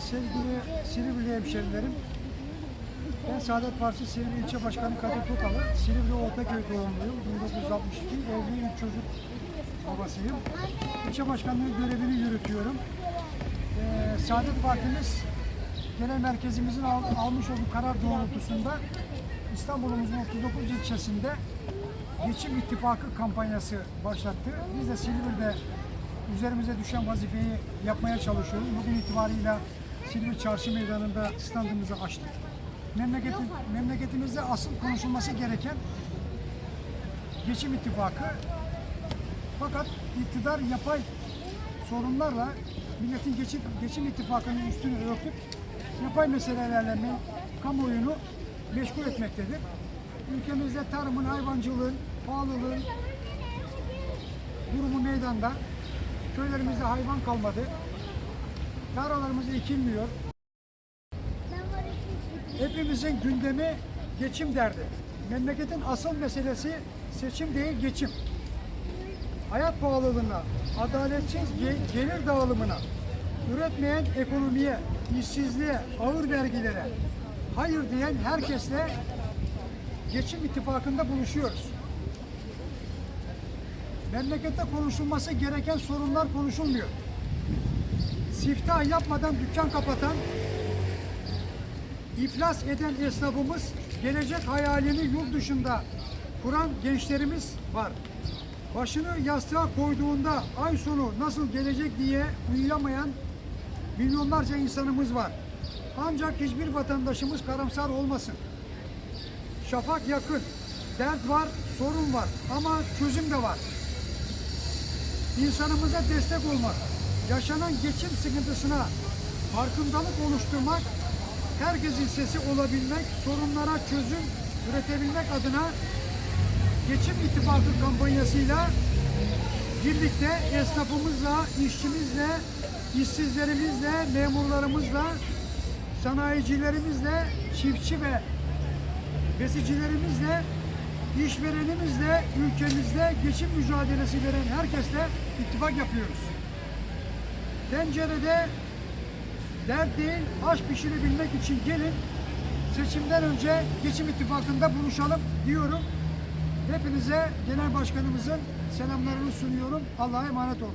sevgili Silivri hemşerilerim. Ben Saadet Partisi Silivri İlçe Başkanı Kadir Tokalı. Silivri Ortaköy doğumluyum. 1962 evliyim, çocuk babasıyım. İlçe başkanlığı görevini yürütüyorum. Ee, Saadet Partimiz genel merkezimizin al- almış olduğu karar doğrultusunda İstanbul'umuzun 39 ilçesinde Geçim İttifakı kampanyası başlattı. Biz de Silivri'de üzerimize düşen vazifeyi yapmaya çalışıyoruz. Bugün itibarıyla Silivri Çarşı Meydanı'nda standımızı açtık. Memleketin, memleketimizde asıl konuşulması gereken Geçim İttifakı fakat iktidar yapay sorunlarla milletin geçim, geçim ittifakının üstünü örtüp yapay meselelerle me, kamuoyunu meşgul etmektedir. Ülkemizde tarımın, hayvancılığın, pahalılığın durumu meydanda. Köylerimizde hayvan kalmadı. Tarlalarımız ekilmiyor. Hepimizin gündemi geçim derdi. Memleketin asıl meselesi seçim değil geçim. Hayat pahalılığına, adaletsiz ge- gelir dağılımına, üretmeyen ekonomiye, işsizliğe, ağır vergilere hayır diyen herkesle geçim ittifakında buluşuyoruz. Memlekette konuşulması gereken sorunlar konuşulmuyor. Siftah yapmadan dükkan kapatan, iflas eden esnafımız, gelecek hayalini yurt dışında kuran gençlerimiz var. Başını yastığa koyduğunda ay sonu nasıl gelecek diye uyuyamayan milyonlarca insanımız var. Ancak hiçbir vatandaşımız karamsar olmasın. Şafak yakın, dert var, sorun var ama çözüm de var. İnsanımıza destek olmak, yaşanan geçim sıkıntısına farkındalık oluşturmak, herkesin sesi olabilmek, sorunlara çözüm üretebilmek adına Geçim İttifakı kampanyasıyla birlikte esnafımızla, işçimizle, işsizlerimizle, memurlarımızla, sanayicilerimizle, çiftçi ve besicilerimizle, işverenimizle, ülkemizde geçim mücadelesi veren herkesle ittifak yapıyoruz. Tencerede dert değil, aş pişirebilmek için gelin seçimden önce geçim ittifakında buluşalım diyorum. Hepinize genel başkanımızın selamlarını sunuyorum. Allah'a emanet olun.